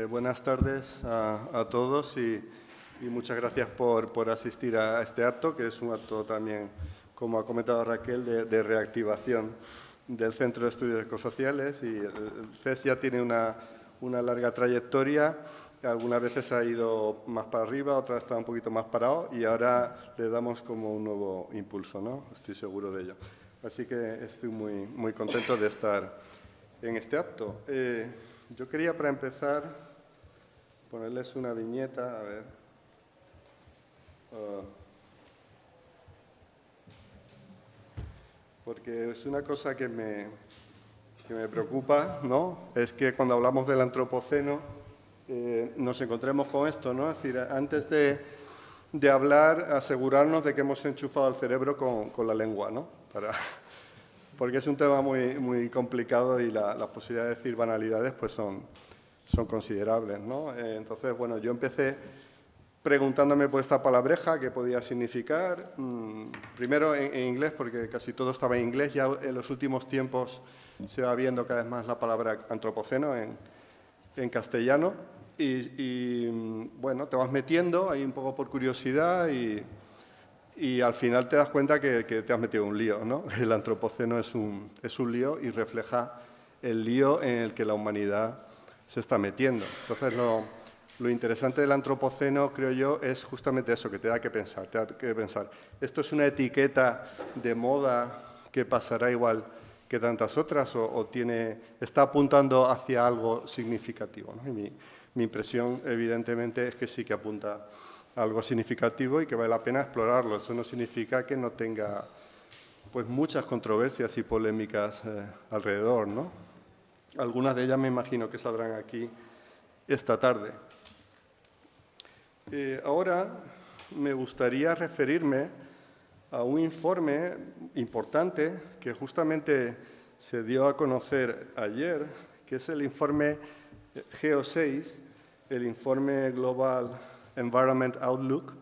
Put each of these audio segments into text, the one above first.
Eh, buenas tardes a, todos y, muchas gracias por, asistir a este acto, que es un acto también, como ha comentado Raquel, de, reactivación del Centro de Estudios Ecosociales. Y el CES ya tiene una, larga trayectoria, algunas veces ha ido más para arriba, otras está un poquito más parado y ahora le damos como un nuevo impulso, ¿no? Estoy seguro de ello. Así que estoy muy, muy contento de estar en este acto. Eh, yo quería, para empezar, ponerles una viñeta, a ver. Ah. porque es una cosa que me, me preocupa, ¿no? Es que cuando hablamos del antropoceno eh, nos encontremos con esto, ¿no? Es decir, antes de, hablar, asegurarnos de que hemos enchufado el cerebro con, con la lengua, ¿no? Para, porque es un tema muy, muy complicado y la, posibilidad de decir banalidades pues son, son considerables. ¿no? Eh, entonces, bueno, yo empecé preguntándome por esta palabreja, qué podía significar. Mm, primero en, inglés, porque casi todo estaba en inglés. Ya en los últimos tiempos se va viendo cada vez más la palabra antropoceno en, castellano. Y, mm, bueno, te vas metiendo ahí un poco por curiosidad y al final te das cuenta que, te has metido un lío. ¿no? El antropoceno es un, es un lío y refleja el lío en el que la humanidad se está metiendo. Entonces, lo, interesante del antropoceno, creo yo, es justamente eso, que te da que pensar. Te da que pensar. Esto es una etiqueta de moda que pasará igual que tantas otras o, tiene, está apuntando hacia algo significativo. mi, impresión, evidentemente, es que sí que apunta algo significativo y que vale la pena explorarlo. Eso no significa que no tenga pues, muchas controversias y polémicas eh, alrededor. ¿no? Algunas de ellas me imagino que saldrán aquí esta tarde. Eh, ahora me gustaría referirme a un informe importante que justamente se dio a conocer ayer, que es el informe GEO6, el informe global Environment Outlook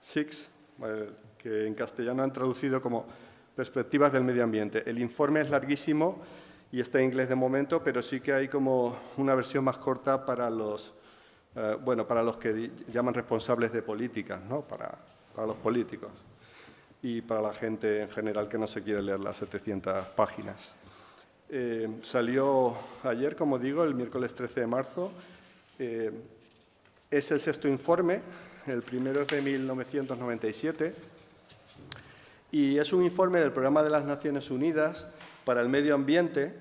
6, que en castellano han traducido como Perspectivas del Medio Ambiente. El informe es larguísimo y está en inglés de momento, pero sí que hay como una versión más corta para los, eh, bueno, para los que llaman responsables de políticas, ¿no? para, para los políticos y para la gente en general que no se quiere leer las 700 páginas. Eh, salió ayer, como digo, el miércoles 13 de marzo. Eh, es el sexto informe, el primero es de 1997, y es un informe del Programa de las Naciones Unidas para el Medio Ambiente,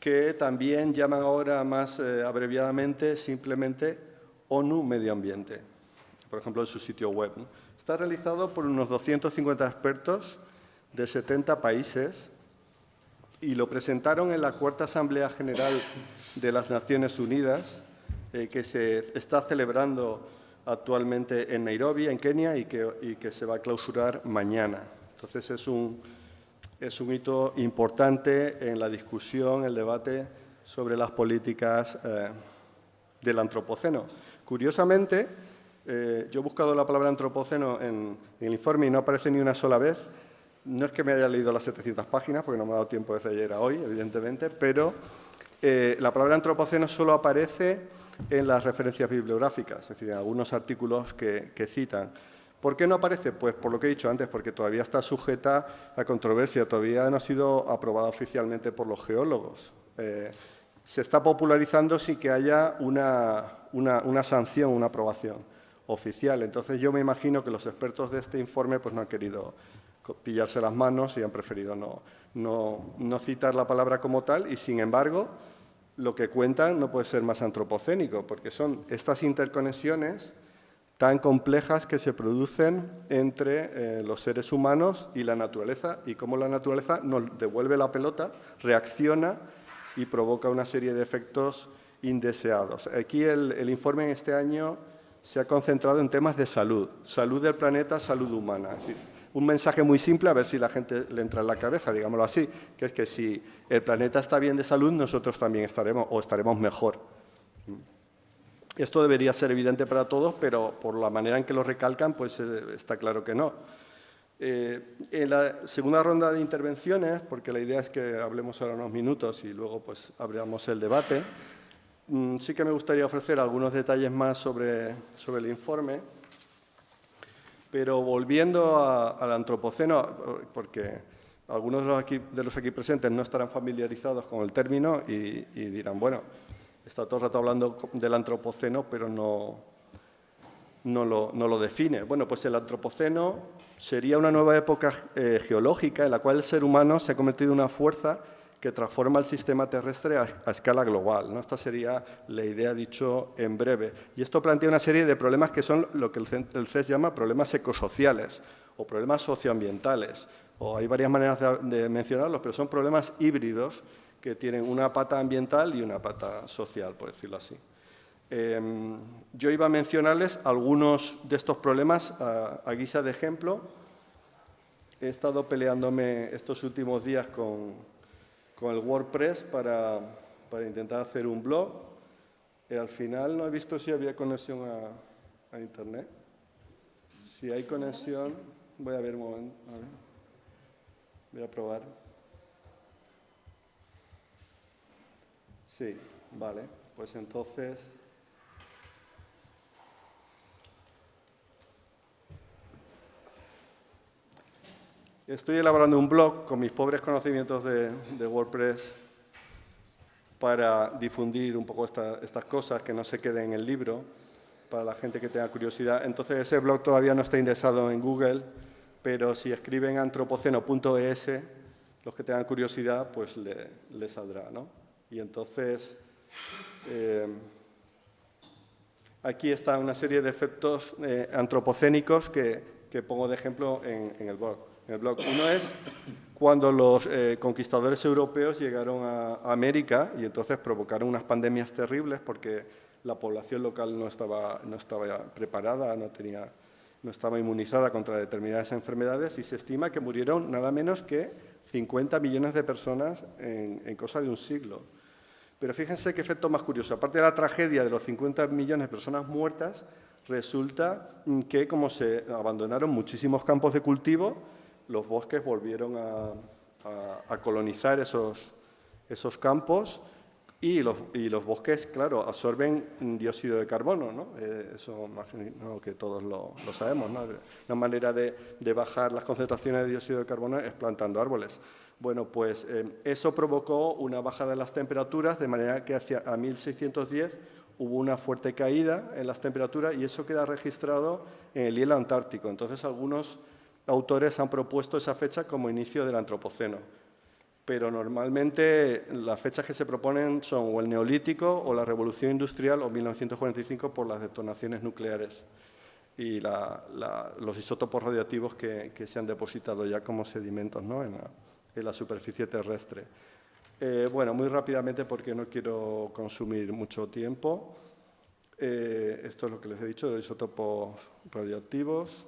que también llaman ahora más eh, abreviadamente simplemente ONU Medio Ambiente, por ejemplo, en su sitio web. Está realizado por unos 250 expertos de 70 países y lo presentaron en la Cuarta Asamblea General de las Naciones Unidas eh, que se está celebrando actualmente en Nairobi, en Kenia, y que, se va a clausurar mañana. Entonces, es un, es un hito importante en la discusión, el debate sobre las políticas eh, del antropoceno. Curiosamente, eh, yo he buscado la palabra antropoceno en, en, el informe y no aparece ni una sola vez. No es que me haya leído las 700 páginas, porque no me ha dado tiempo desde ayer a hoy, evidentemente, pero la palabra antropoceno solo aparece en las referencias bibliográficas, es decir, en algunos artículos que, citan. ¿Por qué no aparece? Pues por lo que he dicho antes, porque todavía está sujeta a controversia, todavía no ha sido aprobada oficialmente por los geólogos. Eh, se está popularizando sin que haya una, una, sanción, una aprobación oficial. Entonces yo me imagino que los expertos de este informe pues, no han querido pillarse las manos y han preferido no, no, no citar la palabra como tal y, sin embargo, lo que cuentan no puede ser más antropocénico, porque son estas interconexiones tan complejas que se producen entre eh, los seres humanos y la naturaleza, y cómo la naturaleza nos devuelve la pelota, reacciona y provoca una serie de efectos indeseados. Aquí el, informe en este año se ha concentrado en temas de salud, salud del planeta, salud humana un mensaje muy simple, a ver si la gente le entra en la cabeza, digámoslo así, que es que si el planeta está bien de salud, nosotros también estaremos o estaremos mejor. Esto debería ser evidente para todos, pero por la manera en que lo recalcan, pues eh, está claro que no. Eh, en la segunda ronda de intervenciones, porque la idea es que hablemos ahora unos minutos y luego pues abramos el debate, mm, sí que me gustaría ofrecer algunos detalles más sobre, sobre el informe, pero volviendo al antropoceno, porque algunos de los, aquí, de los, aquí, presentes no estarán familiarizados con el término y, dirán, bueno, está todo el rato hablando del antropoceno, pero no, no, lo, define. Bueno, pues el antropoceno sería una nueva época eh, geológica en la cual el ser humano se ha convertido en una fuerza que transforma el sistema terrestre a, escala global. Esta sería la idea dicho en breve. Y esto plantea una serie de problemas que son lo que el CES llama problemas ecosociales o problemas socioambientales. O hay varias maneras de, mencionarlos, pero son problemas híbridos que tienen una pata ambiental y una pata social, por decirlo así. Em, yo iba a mencionarles algunos de estos problemas a guisa de ejemplo. He estado peleándome estos últimos días con, con el WordPress para, intentar hacer un blog. Y al final no he visto si había conexión a, Internet. Si hay conexión, voy a ver un momento. Voy a probar. Sí, vale. Pues entonces... Estoy elaborando un blog con mis pobres conocimientos de, WordPress para difundir un poco estas cosas, que no se queden en el libro, para la gente que tenga curiosidad. Entonces, ese blog todavía no está indexado en Google, pero si escriben antropoceno.es, los que tengan curiosidad, pues le, saldrá. ¿no? Y entonces, eh, aquí está una serie de efectos eh, antropocénicos que, pongo de ejemplo en el blog. Uno es cuando los eh, conquistadores europeos llegaron a, América y entonces provocaron unas pandemias terribles porque la población local no estaba, no estaba preparada, no, tenía, no estaba inmunizada contra determinadas enfermedades y se estima que murieron nada menos que 50 millones de personas en cosa de un siglo. Pero fíjense qué efecto más curioso. Aparte de la tragedia de los 50 millones de personas muertas, resulta que como se abandonaron muchísimos campos de cultivo, los bosques volvieron a, colonizar esos, campos y los, y los, bosques, claro, absorben dióxido de carbono, ¿no? Eh, eso imagino que todos lo, sabemos, ¿no? Una manera de, bajar las concentraciones de dióxido de carbono es plantando árboles. Bueno, pues eh, eso provocó una bajada de las temperaturas, de manera que hacia a 1610 hubo una fuerte caída en las temperaturas y eso queda registrado en el hielo antártico. Entonces, algunos autores han propuesto esa fecha como inicio del Antropoceno, pero normalmente las fechas que se proponen son o el Neolítico o la Revolución Industrial o 1945 por las detonaciones nucleares y los isótopos radiactivos que, se han depositado ya como sedimentos en, la, superficie terrestre. Eh, bueno, muy rápidamente porque no quiero consumir mucho tiempo. Eh, esto es lo que les he dicho, los isótopos radioactivos.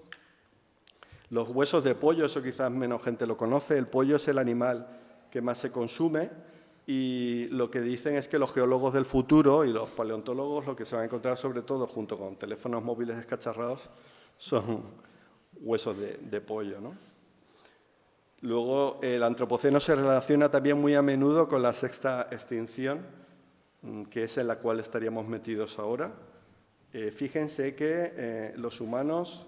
Los huesos de pollo, eso quizás menos gente lo conoce, el pollo es el animal que más se consume y lo que dicen es que los geólogos del futuro y los paleontólogos lo que se van a encontrar sobre todo junto con teléfonos móviles descacharrados son huesos de, pollo. Luego el antropoceno se relaciona también muy a menudo con la sexta extinción, mm, que es en la cual estaríamos metidos ahora. Eh, fíjense que eh, los humanos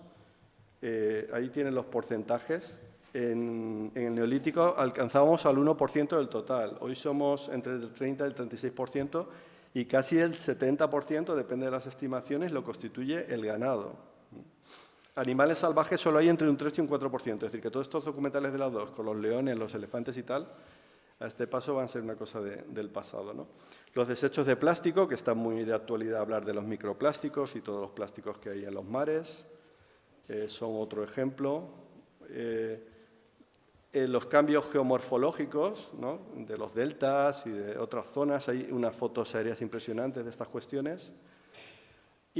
eh, ahí tienen los porcentajes. En, el neolítico alcanzábamos al 1% del total. Hoy somos entre el 30 y el 36% y casi el 70%, depende de las estimaciones, lo constituye el ganado. Animales salvajes solo hay entre un 3 y un 4%, es decir, que todos estos documentales de las dos, con los leones, los elefantes y tal, a este paso van a ser una cosa del pasado. Los desechos de plástico, que está muy de actualidad hablar de los microplásticos y todos los plásticos que hay en los mares, eh, son otro ejemplo. Eh, los cambios geomorfológicos de los deltas y de otras zonas, hay unas fotos aéreas impresionantes de estas cuestiones.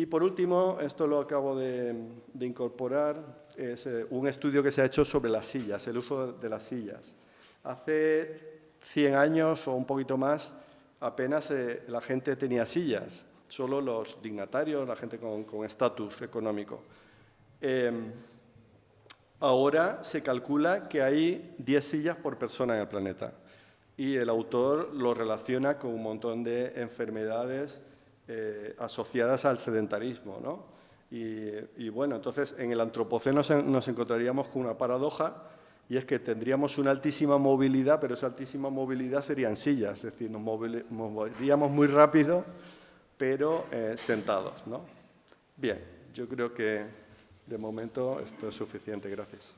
Y por último, esto lo acabo de, incorporar, es eh, un estudio que se ha hecho sobre las sillas, el uso de las sillas. Hace 100 años o un poquito más, apenas la gente tenía sillas, solo los dignatarios, la gente con estatus económico. Em, ahora se calcula que hay 10 sillas por persona en el planeta. y el autor lo relaciona con un montón de enfermedades eh, asociadas al sedentarismo. ¿no? Y, bueno, entonces en el antropoceno nos encontraríamos con una paradoja y es que tendríamos una altísima movilidad, pero esa altísima movilidad serían sillas, es decir, nos, moveríamos muy rápido, pero eh, sentados. ¿no? Bien, yo creo que de momento esto es suficiente. Gracias.